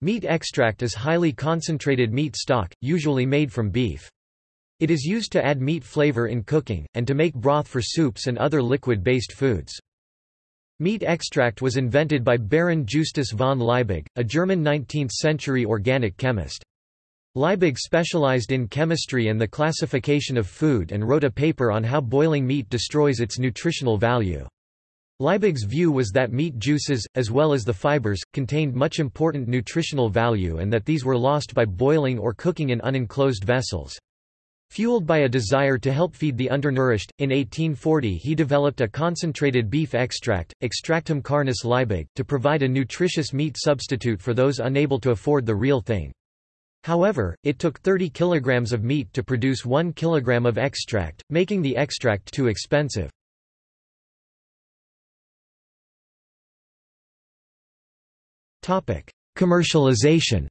Meat extract is highly concentrated meat stock, usually made from beef. It is used to add meat flavor in cooking, and to make broth for soups and other liquid-based foods. Meat extract was invented by Baron Justus von Liebig, a German 19th-century organic chemist. Liebig specialized in chemistry and the classification of food and wrote a paper on how boiling meat destroys its nutritional value. Liebig's view was that meat juices, as well as the fibers, contained much important nutritional value and that these were lost by boiling or cooking in unenclosed vessels. Fueled by a desire to help feed the undernourished, in 1840 he developed a concentrated beef extract, Extractum carnis Liebig, to provide a nutritious meat substitute for those unable to afford the real thing. However, it took 30 kilograms of meat to produce 1 kilogram of extract, making the extract too expensive. Commercialization.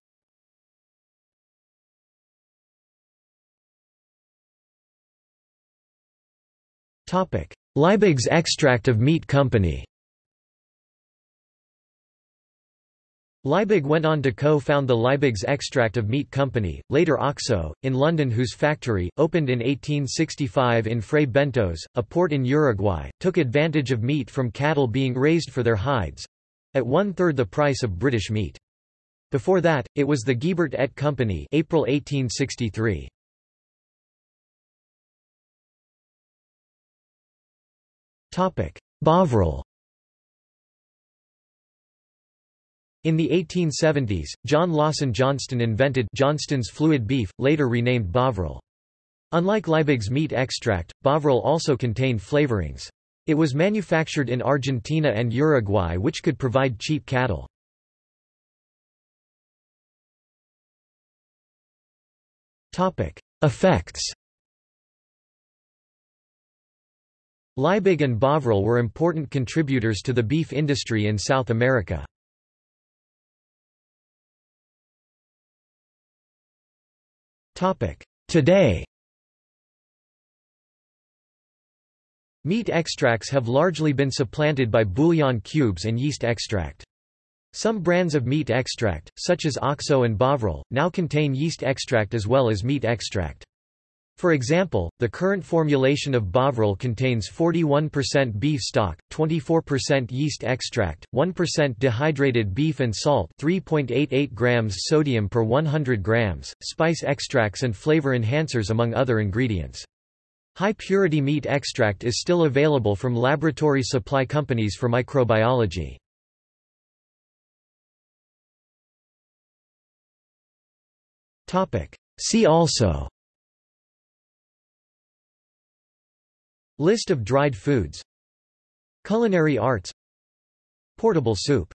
Topic: Liebig's extract of meat company. Liebig went on to co-found the Liebig's Extract of Meat Company, later OXO, in London whose factory, opened in 1865 in Fray Bentos, a port in Uruguay, took advantage of meat from cattle being raised for their hides—at one-third the price of British meat. Before that, it was the Giebert et Company April 1863. Bovril In the 1870s, John Lawson Johnston invented Johnston's fluid beef, later renamed Bovril. Unlike Liebig's meat extract, Bovril also contained flavorings. It was manufactured in Argentina and Uruguay which could provide cheap cattle. Effects Liebig and Bovril were important contributors to the beef industry in South America. Today Meat extracts have largely been supplanted by bouillon cubes and yeast extract. Some brands of meat extract, such as OXO and Bovril, now contain yeast extract as well as meat extract. For example, the current formulation of Bovril contains 41% beef stock, 24% yeast extract, 1% dehydrated beef and salt 3.88 grams sodium per 100 grams, spice extracts and flavor enhancers among other ingredients. High-purity meat extract is still available from laboratory supply companies for microbiology. See also List of dried foods Culinary arts Portable soup